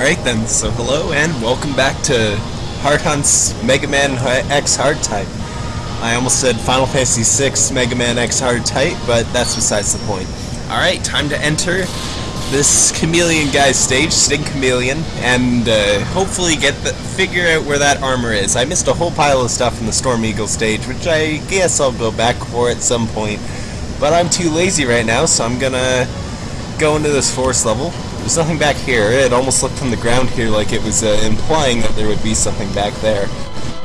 Alright then, so hello and welcome back to Hard Hunt's Mega Man X Hard Type. I almost said Final Fantasy VI Mega Man X Hard Type, but that's besides the point. Alright, time to enter this Chameleon guy's stage, Sting Chameleon, and uh, hopefully get the figure out where that armor is. I missed a whole pile of stuff in the Storm Eagle stage, which I guess I'll go back for at some point. But I'm too lazy right now, so I'm gonna go into this forest level. There's nothing back here. It almost looked from the ground here like it was uh, implying that there would be something back there.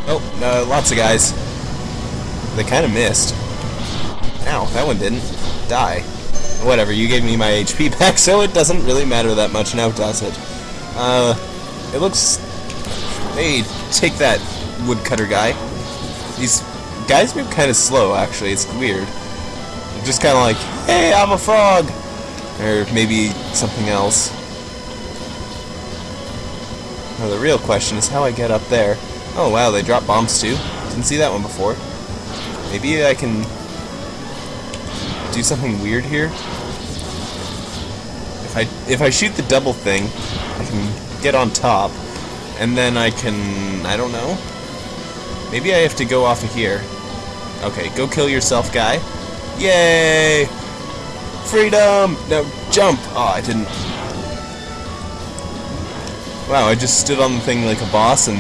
Oh, uh, lots of guys. They kind of missed. Ow, that one didn't. Die. Whatever, you gave me my HP back, so it doesn't really matter that much now, does it? Uh, it looks... Hey, take that, woodcutter guy. These guys move kind of slow, actually. It's weird. They're just kind of like, hey, I'm a frog! Or maybe something else. Now the real question is how I get up there. Oh wow, they drop bombs too. Didn't see that one before. Maybe I can do something weird here. If I if I shoot the double thing, I can get on top, and then I can I don't know. Maybe I have to go off of here. Okay, go kill yourself, guy. Yay! Freedom! No, jump! Oh, I didn't. Wow, I just stood on the thing like a boss and...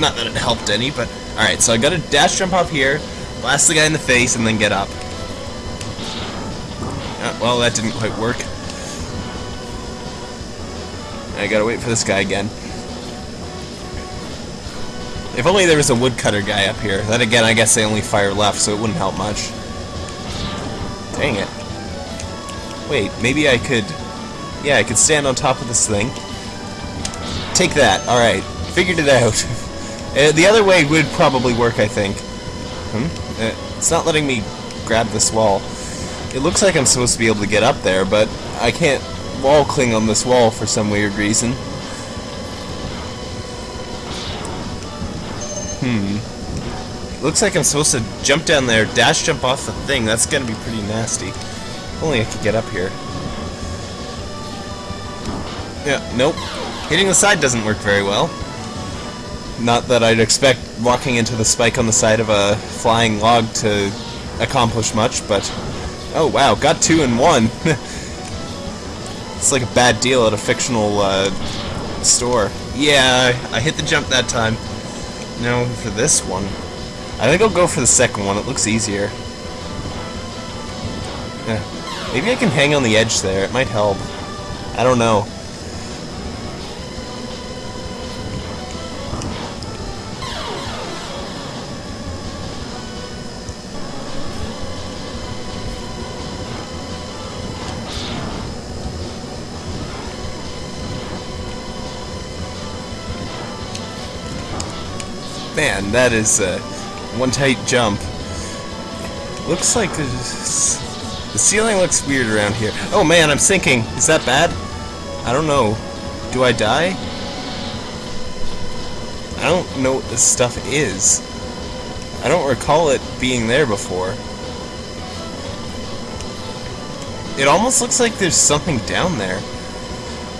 Not that it helped any, but... Alright, so I gotta dash jump up here, blast the guy in the face, and then get up. Uh, well, that didn't quite work. I gotta wait for this guy again. If only there was a woodcutter guy up here. Then again, I guess they only fire left, so it wouldn't help much. Dang it. Wait, maybe I could... Yeah, I could stand on top of this thing. Take that. Alright. Figured it out. uh, the other way would probably work, I think. Hmm? Uh, it's not letting me grab this wall. It looks like I'm supposed to be able to get up there, but I can't wall cling on this wall for some weird reason. Hmm. Looks like I'm supposed to jump down there, dash jump off the thing. That's gonna be pretty nasty. Only I could get up here. Yeah, nope. Hitting the side doesn't work very well. Not that I'd expect walking into the spike on the side of a flying log to accomplish much, but... Oh, wow, got two in one. it's like a bad deal at a fictional uh, store. Yeah, I hit the jump that time. Now, for this one... I think I'll go for the second one. It looks easier. Maybe I can hang on the edge there. It might help. I don't know. Man, that is uh, one tight jump. Looks like the ceiling looks weird around here. Oh man, I'm sinking. Is that bad? I don't know. Do I die? I don't know what this stuff is. I don't recall it being there before. It almost looks like there's something down there.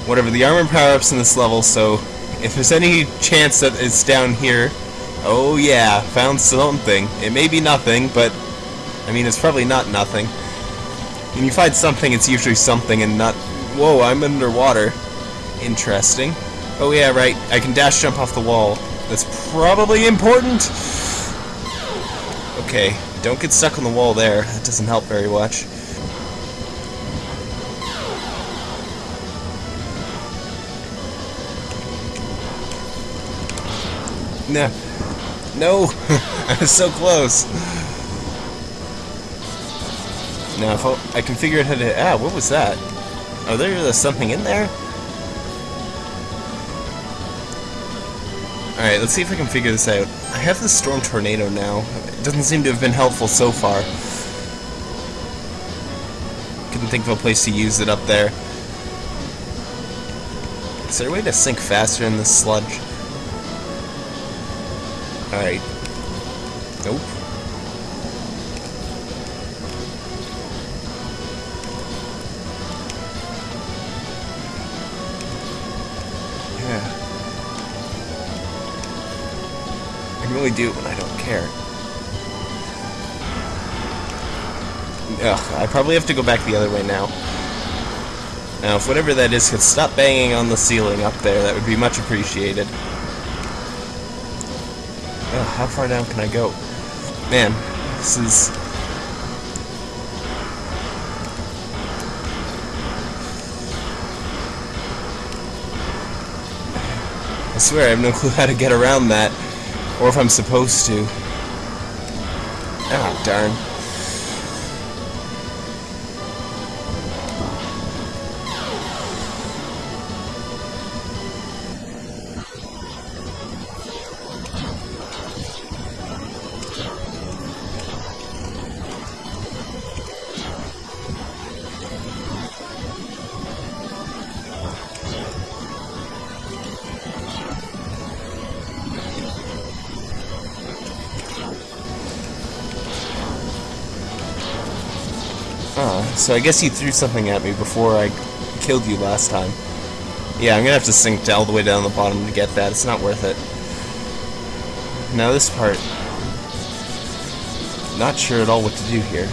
Whatever, the armor power-up's in this level, so if there's any chance that it's down here, Oh yeah, found something. It may be nothing, but I mean it's probably not nothing. When you find something, it's usually something and not... Whoa, I'm underwater. Interesting. Oh yeah, right, I can dash jump off the wall. That's probably important! Okay, don't get stuck on the wall there. That doesn't help very much. No. No! I was so close! Now, if I, can figure out how to... Ah, what was that? Oh, there's something in there? Alright, let's see if I can figure this out. I have the Storm Tornado now. It doesn't seem to have been helpful so far. Couldn't think of a place to use it up there. Is there a way to sink faster in this sludge? Alright. Ugh, I probably have to go back the other way now. Now, if whatever that is could stop banging on the ceiling up there, that would be much appreciated. Ugh, how far down can I go? Man, this is... I swear I have no clue how to get around that, or if I'm supposed to. Ah, darn. So I guess you threw something at me before I killed you last time. Yeah, I'm gonna have to sink all the way down the bottom to get that. It's not worth it. Now this part... Not sure at all what to do here.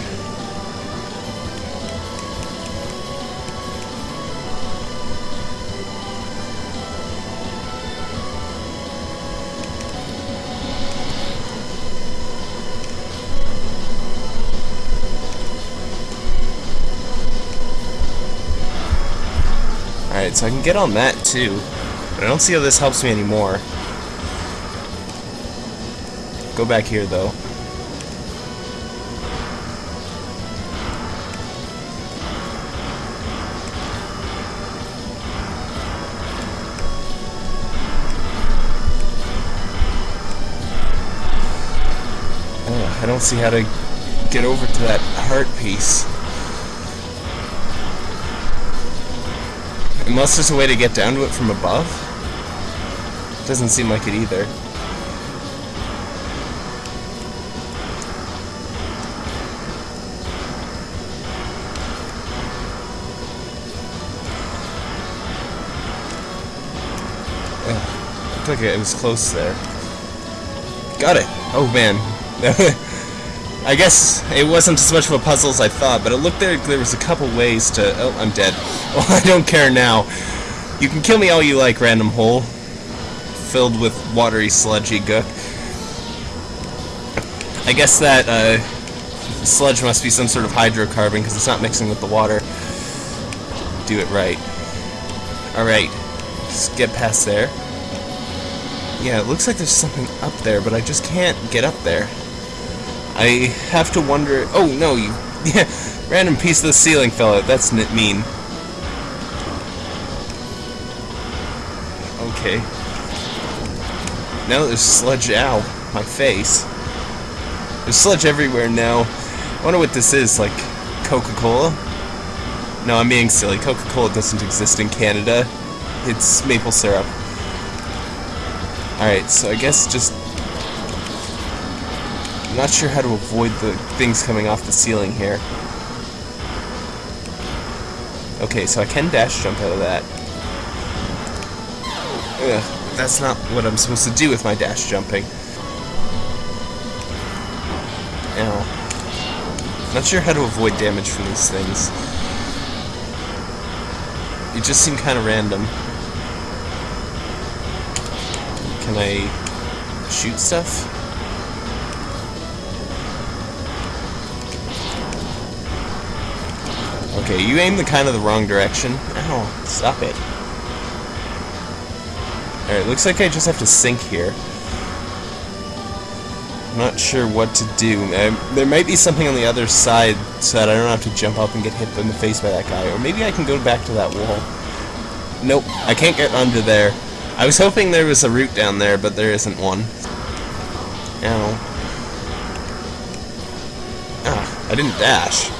Alright, so I can get on that too. But I don't see how this helps me anymore. Go back here though. I don't see how to get over to that heart piece. Unless there's a way to get down to it from above? Doesn't seem like it either. Ugh, looked like it was close there. Got it! Oh man. I guess it wasn't as much of a puzzle as I thought, but it looked like there was a couple ways to... Oh, I'm dead. Well, I don't care now. You can kill me all you like, random hole. Filled with watery, sludgy gook. I guess that uh, sludge must be some sort of hydrocarbon, because it's not mixing with the water. Do it right. Alright. Just get past there. Yeah, it looks like there's something up there, but I just can't get up there. I have to wonder... Oh, no, you... Yeah, random piece of the ceiling fell out. That's nit mean. Okay. Now there's sludge... Ow. My face. There's sludge everywhere now. I wonder what this is, like Coca-Cola? No, I'm being silly. Coca-Cola doesn't exist in Canada. It's maple syrup. Alright, so I guess just... Not sure how to avoid the things coming off the ceiling here. Okay, so I can dash jump out of that. Ugh, that's not what I'm supposed to do with my dash jumping. Ow. Not sure how to avoid damage from these things. It just seemed kind of random. Can I shoot stuff? Okay, you aim the kind of the wrong direction. Ow, stop it. Alright, looks like I just have to sink here. I'm not sure what to do. Um, there might be something on the other side so that I don't have to jump up and get hit in the face by that guy. Or maybe I can go back to that wall. Nope, I can't get under there. I was hoping there was a route down there, but there isn't one. Ow. Ah, I didn't dash.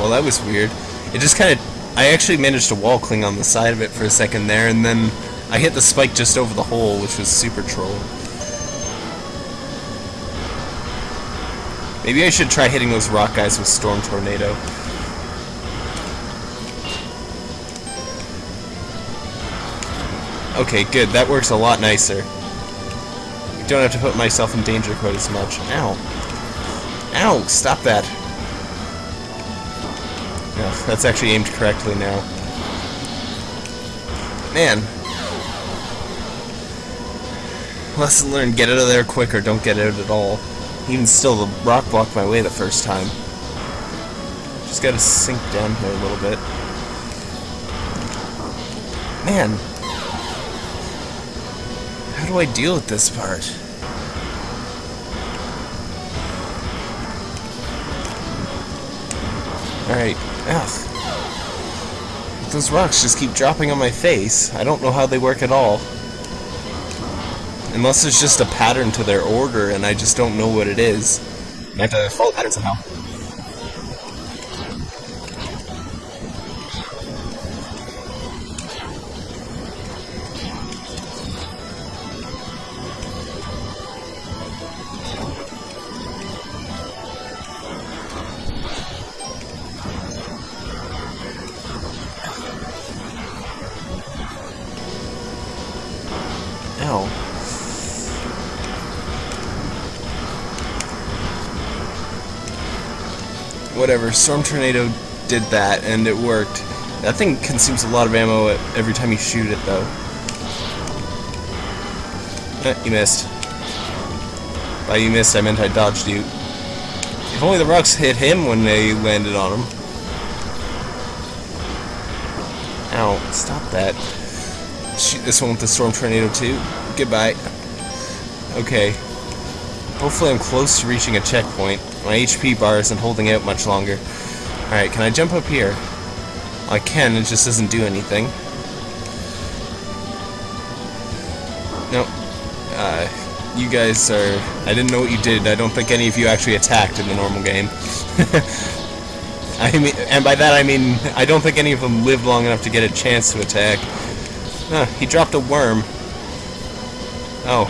Well, that was weird. It just kind of... I actually managed to wall cling on the side of it for a second there, and then I hit the spike just over the hole, which was super troll. Maybe I should try hitting those rock guys with Storm Tornado. Okay, good. That works a lot nicer. I don't have to put myself in danger quite as much. Ow. Ow, stop that. That's actually aimed correctly now. Man. Lesson learned, get out of there quick or don't get out at all. Even still, the rock blocked my way the first time. Just gotta sink down here a little bit. Man. How do I deal with this part? Alright. Ugh. Those rocks just keep dropping on my face. I don't know how they work at all. Unless there's just a pattern to their order and I just don't know what it is. I have to follow pattern somehow. Ow. Whatever, Storm Tornado did that, and it worked. That thing consumes a lot of ammo every time you shoot it, though. Eh, you missed. By you missed, I meant I dodged you. If only the rocks hit him when they landed on him. Ow, stop that. Shoot this one with the Storm Tornado too. Goodbye. Okay. Hopefully I'm close to reaching a checkpoint. My HP bar isn't holding out much longer. Alright, can I jump up here? I can, it just doesn't do anything. Nope. Uh, you guys are... I didn't know what you did. I don't think any of you actually attacked in the normal game. I mean, and by that I mean, I don't think any of them lived long enough to get a chance to attack. He dropped a worm. Oh.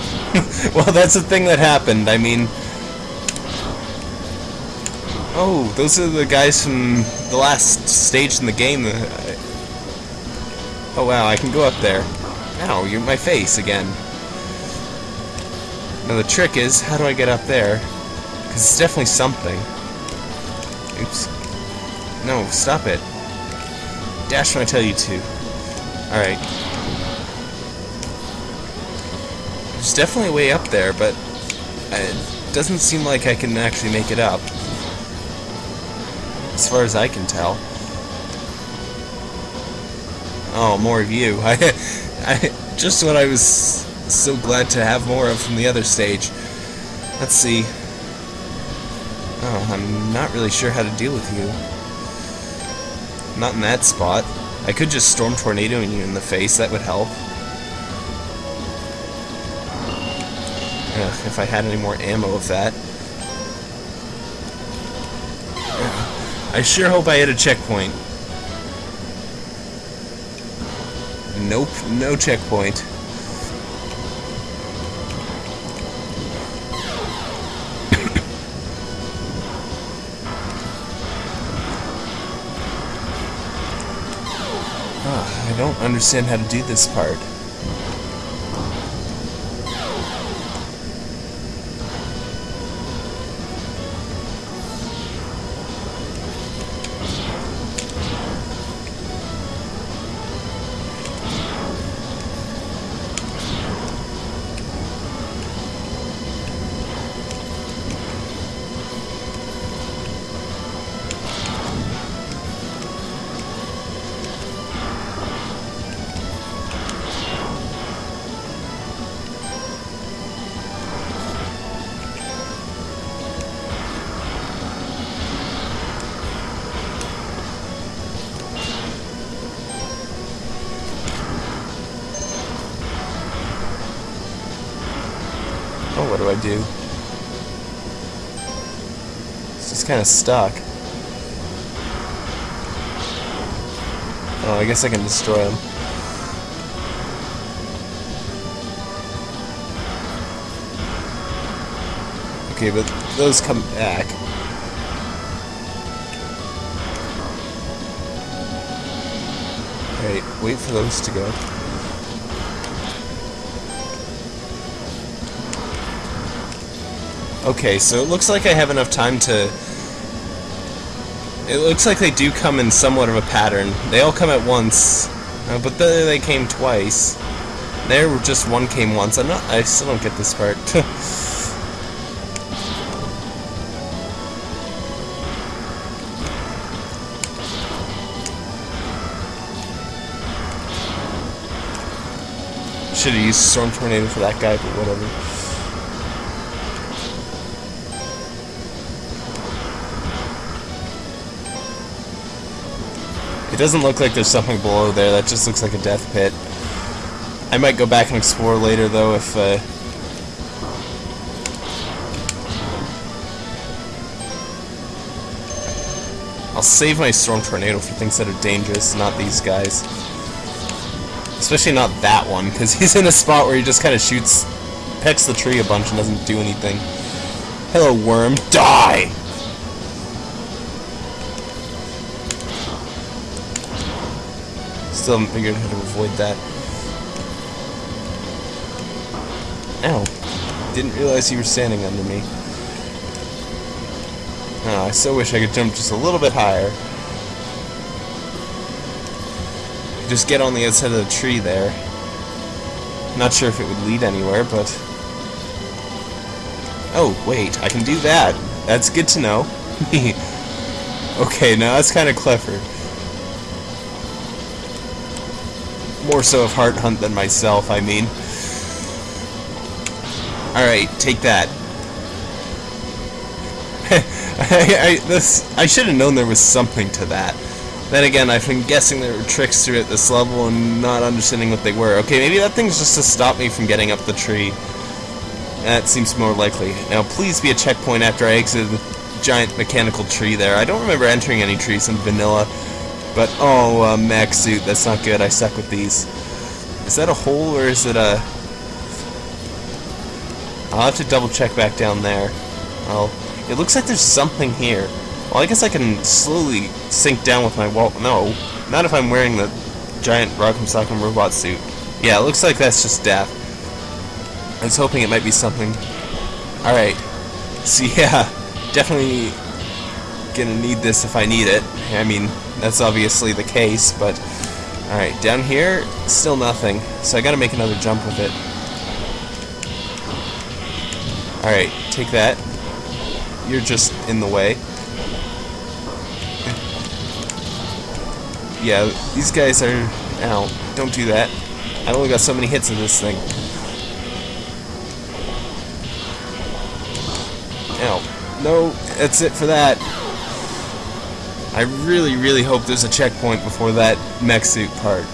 well, that's the thing that happened. I mean... Oh, those are the guys from the last stage in the game. Oh, wow, I can go up there. Ow, you're my face again. Now, the trick is, how do I get up there? Because it's definitely something. Oops. No, stop it. Dash when I tell you to. Alright. There's definitely way up there, but uh, it doesn't seem like I can actually make it up. As far as I can tell. Oh, more of you. I, I, just what I was so glad to have more of from the other stage. Let's see. Oh, I'm not really sure how to deal with you. Not in that spot. I could just storm tornadoing you in the face, that would help. If I had any more ammo of that. I sure hope I hit a checkpoint. Nope, no checkpoint. Ah, I don't understand how to do this part. Do I do? It's just kind of stuck. Oh, I guess I can destroy them. Okay, but those come back. Alright, wait for those to go. Okay, so it looks like I have enough time to... It looks like they do come in somewhat of a pattern. They all come at once, uh, but then they came twice. There, were just one came once. I'm not... I still don't get this part. Should have used Storm Tornado for that guy, but whatever. Doesn't look like there's something below there, that just looks like a death pit. I might go back and explore later though if uh, I'll save my Storm Tornado for things that are dangerous, not these guys. Especially not that one, because he's in a spot where he just kind of shoots, pecks the tree a bunch and doesn't do anything. Hello, worm. Die! Still haven't figured out how to avoid that. Ow. Didn't realize you were standing under me. Oh, I so wish I could jump just a little bit higher. Just get on the outside of the tree there. Not sure if it would lead anywhere, but... Oh, wait, I can do that. That's good to know. okay, now that's kind of clever. More so of Heart Hunt than myself, I mean. Alright, take that. I, I, I should have known there was something to that. Then again, I've been guessing there were tricks to it this level and not understanding what they were. Okay, maybe that thing's just to stop me from getting up the tree. That seems more likely. Now, please be a checkpoint after I exit the giant mechanical tree there. I don't remember entering any trees in vanilla. But, oh, uh, mech suit, that's not good. I suck with these. Is that a hole or is it a... I'll have to double check back down there. Well, it looks like there's something here. Well, I guess I can slowly sink down with my wall. No, not if I'm wearing the giant Rock'em Sock'em robot suit. Yeah, it looks like that's just death. I was hoping it might be something. Alright. So yeah, definitely gonna need this if I need it. I mean, that's obviously the case, but... Alright, down here, still nothing. So I gotta make another jump with it. Alright, take that. You're just in the way. Yeah, these guys are... Ow, don't do that. I only got so many hits in this thing. Ow. No, that's it for that. I really, really hope there's a checkpoint before that mech suit part.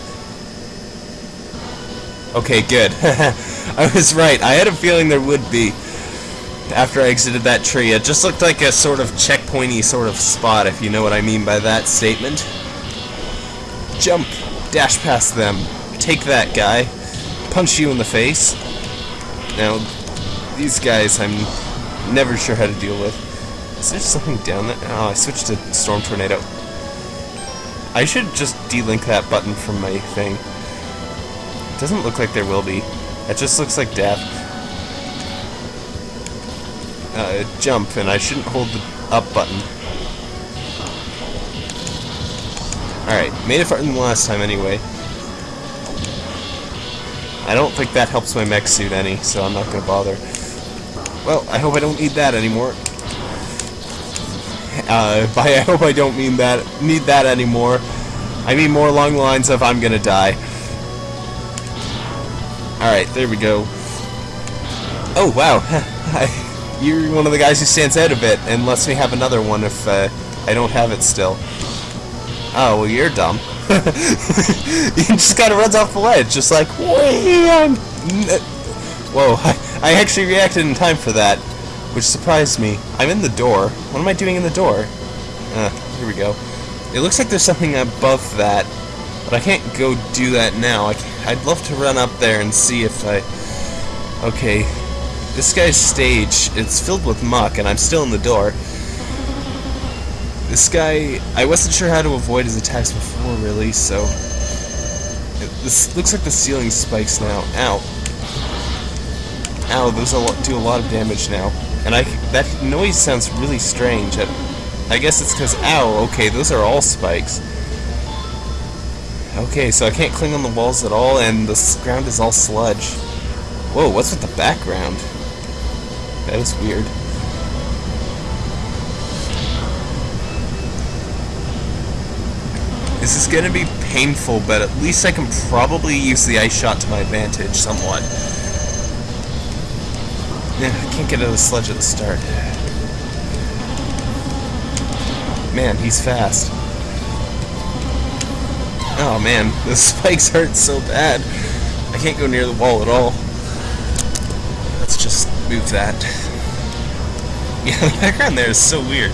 Okay, good. I was right. I had a feeling there would be after I exited that tree. It just looked like a sort of checkpointy sort of spot, if you know what I mean by that statement. Jump. Dash past them. Take that guy. Punch you in the face. Now, these guys I'm never sure how to deal with. Is there something down there? Oh, I switched to Storm Tornado. I should just delink that button from my thing. It doesn't look like there will be. It just looks like death. Uh, jump, and I shouldn't hold the up button. Alright, made it farther than last time anyway. I don't think that helps my mech suit any, so I'm not gonna bother. Well, I hope I don't need that anymore. Uh, by I hope I don't mean that need that anymore. I mean more along the lines of I'm gonna die. Alright, there we go. Oh, wow. You're one of the guys who stands out a bit and lets me have another one if uh, I don't have it still. Oh, well, you're dumb. you just kind of runs off the ledge, just like, I'm... Whoa, I, I actually reacted in time for that which surprised me. I'm in the door. What am I doing in the door? Uh, here we go. It looks like there's something above that, but I can't go do that now. I, would love to run up there and see if I... Okay, this guy's stage, it's filled with muck, and I'm still in the door. This guy, I wasn't sure how to avoid his attacks before, really, so... It, this looks like the ceiling spikes now. Ow. Ow, those do a lot of damage now. And I that noise sounds really strange. I, I guess it's because, ow, okay, those are all spikes. Okay, so I can't cling on the walls at all, and the ground is all sludge. Whoa, what's with the background? That is weird. This is gonna be painful, but at least I can probably use the ice shot to my advantage somewhat. Yeah, I can't get out of the sludge at the start. Man, he's fast. Oh man, the spikes hurt so bad. I can't go near the wall at all. Let's just move that. Yeah, the background there is so weird.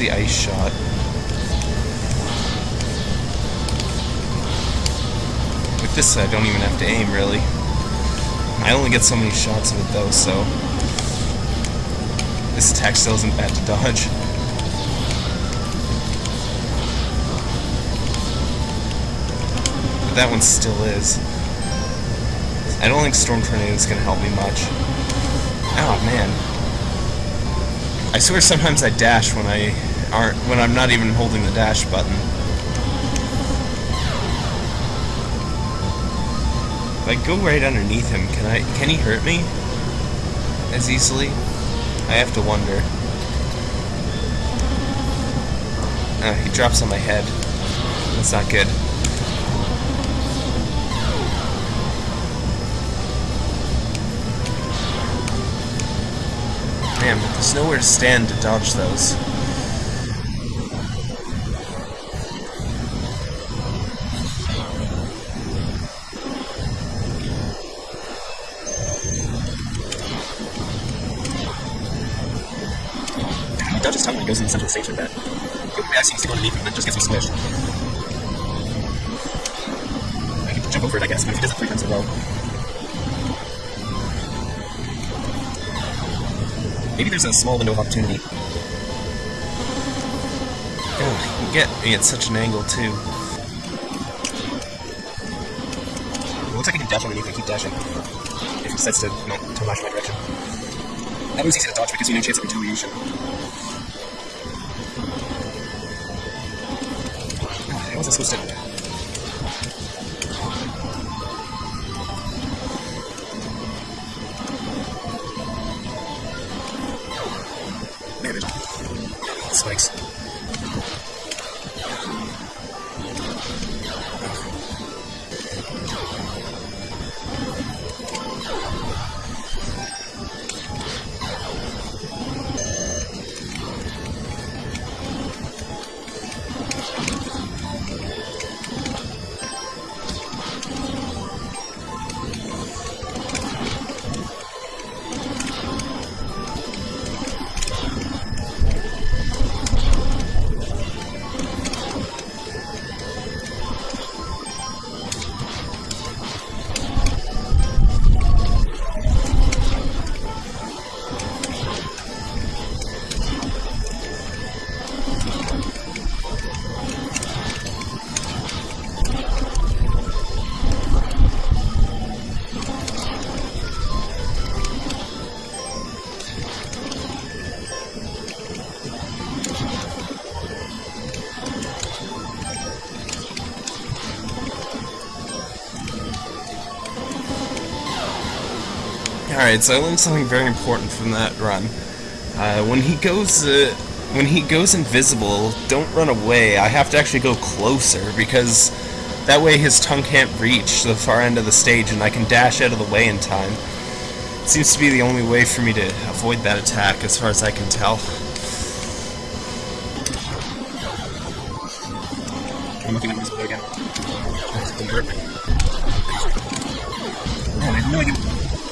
The ice shot. With this, I don't even have to aim, really. I only get so many shots of it, though, so... This attack still isn't bad to dodge. But that one still is. I don't think Storm Tornado is going to help me much. Oh, man. I swear sometimes I dash when I aren't when I'm not even holding the dash button. If I go right underneath him, can I can he hurt me as easily? I have to wonder. Uh, he drops on my head. That's not good. But there's nowhere to stand to dodge those. Goes in the stage like that. The only way I see to go underneath him and just gets me squished. I can jump over it, I guess, but if he does it three times in a row, Maybe there's a small window of opportunity. Oh, you get me at such an angle, too. It looks like I can dash underneath and keep dashing. If he decides to, you know, to lash my direction. That was easy to dodge because you no chance of retaliation. How was I Alright, so I learned something very important from that run. Uh, when he goes, uh, when he goes invisible, don't run away. I have to actually go closer, because that way his tongue can't reach the far end of the stage, and I can dash out of the way in time. It seems to be the only way for me to avoid that attack, as far as I can tell. I'm looking at invisible again. Man, I have no idea.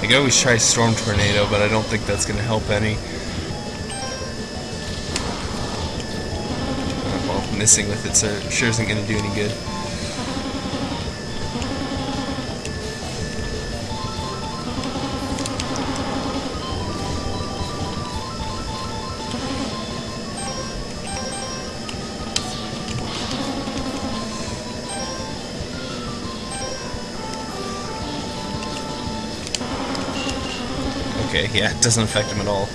I could always try Storm Tornado, but I don't think that's going to help any. Well, missing with it sure isn't going to do any good. Okay, yeah, it doesn't affect him at all.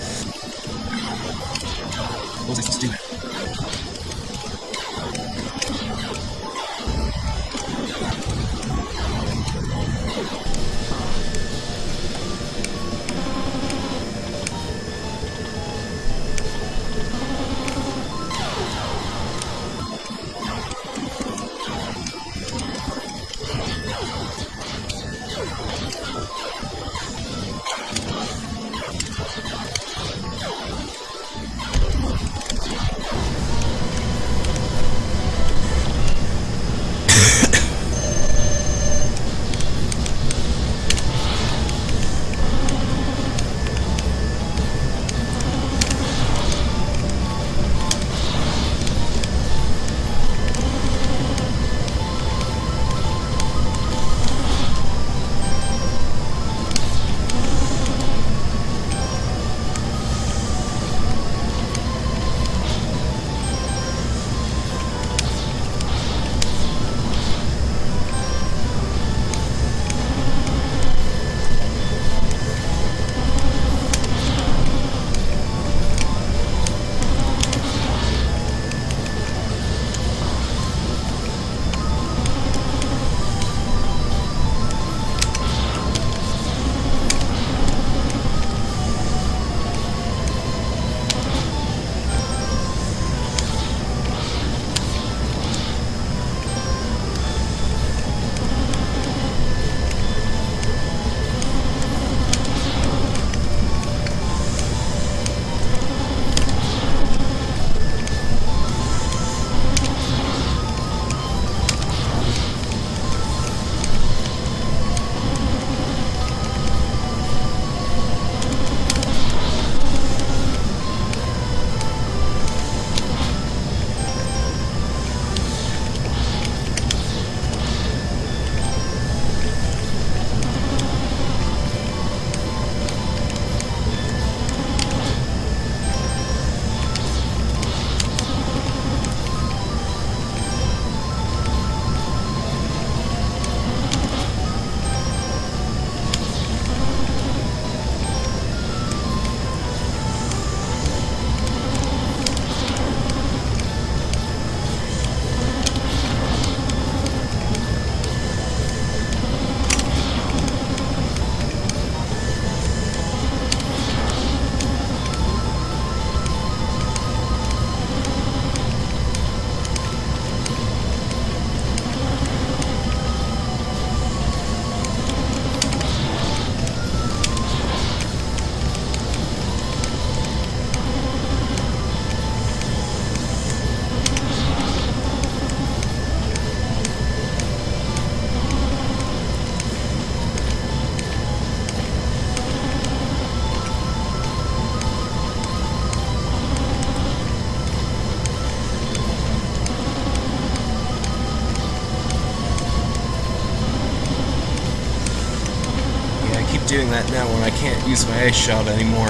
Use my ice shot anymore.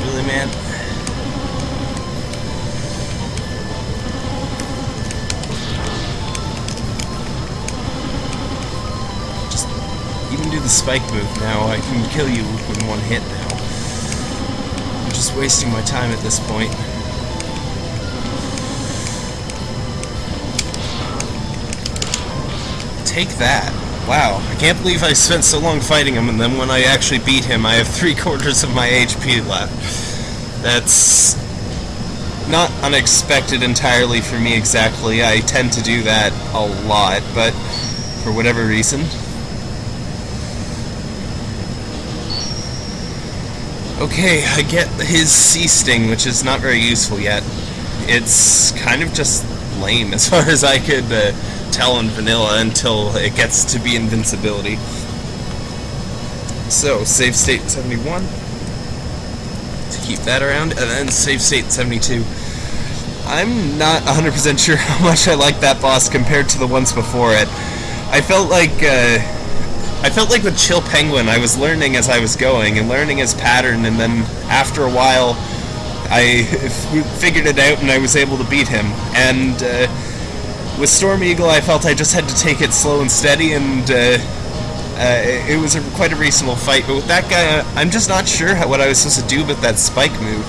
Really, man? Just even do the spike move now. I can kill you in one hit now. I'm just wasting my time at this point. Take that. Wow, I can't believe I spent so long fighting him, and then when I actually beat him, I have three quarters of my HP left. That's not unexpected entirely for me exactly. I tend to do that a lot, but for whatever reason. Okay, I get his sea sting, which is not very useful yet. It's kind of just lame as far as I could uh, tell in vanilla until it gets to be invincibility. So, save state 71 to keep that around, and then save state 72. I'm not 100% sure how much I like that boss compared to the ones before it. I felt like uh, I felt like with Chill Penguin, I was learning as I was going and learning his pattern, and then after a while, I figured it out and I was able to beat him. And uh, with Storm Eagle, I felt I just had to take it slow and steady, and uh, uh, it was a, quite a reasonable fight. But with that guy, I'm just not sure how, what I was supposed to do with that spike move.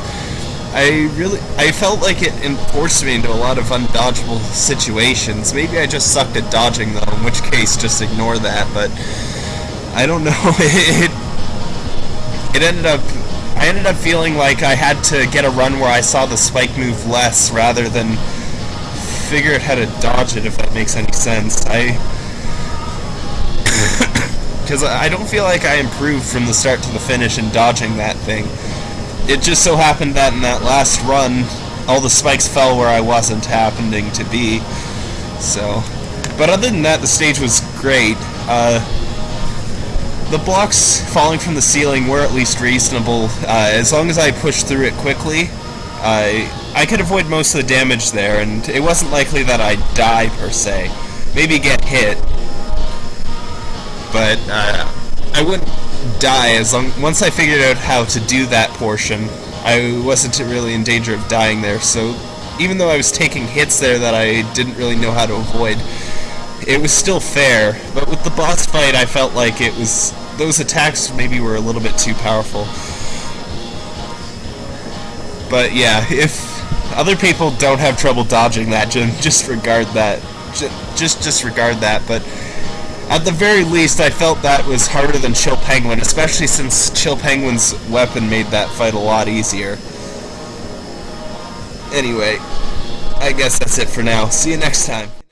I really, I felt like it forced me into a lot of undodgeable situations. Maybe I just sucked at dodging though, in which case just ignore that, but I don't know, it, it ended up, I ended up feeling like I had to get a run where I saw the spike move less rather than figure out how to dodge it, if that makes any sense. I, because I don't feel like I improved from the start to the finish in dodging that thing it just so happened that in that last run, all the spikes fell where I wasn't happening to be. So, but other than that, the stage was great. Uh, the blocks falling from the ceiling were at least reasonable. Uh, as long as I pushed through it quickly, I I could avoid most of the damage there, and it wasn't likely that I'd die per se. Maybe get hit, but uh, I wouldn't die as long once I figured out how to do that portion I wasn't really in danger of dying there. So even though I was taking hits there that I didn't really know how to avoid it was still fair. But with the boss fight I felt like it was those attacks maybe were a little bit too powerful. But yeah if other people don't have trouble dodging that Jim. just regard that just disregard that but at the very least, I felt that was harder than Chill Penguin, especially since Chill Penguin's weapon made that fight a lot easier. Anyway, I guess that's it for now. See you next time.